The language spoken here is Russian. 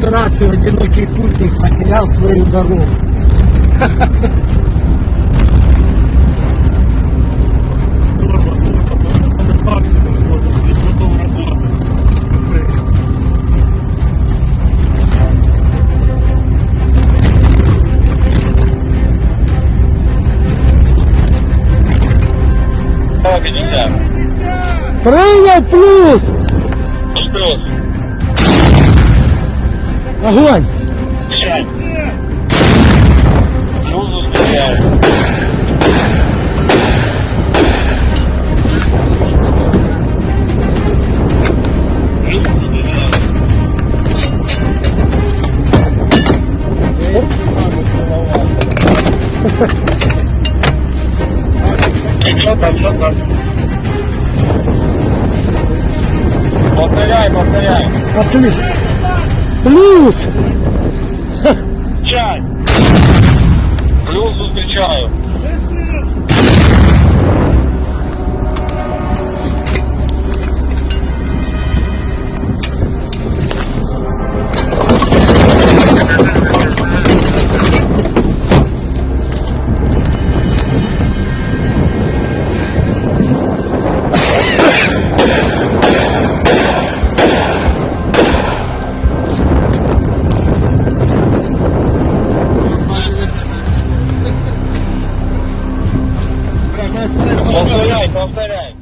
операцию «Одинокий путник» потерял свою дорогу. Принял плюс! Огонь! Повторяй, повторяй. Отлично! Плюс! Чай. Плюс зустрічаю. Повторяй, повторяй.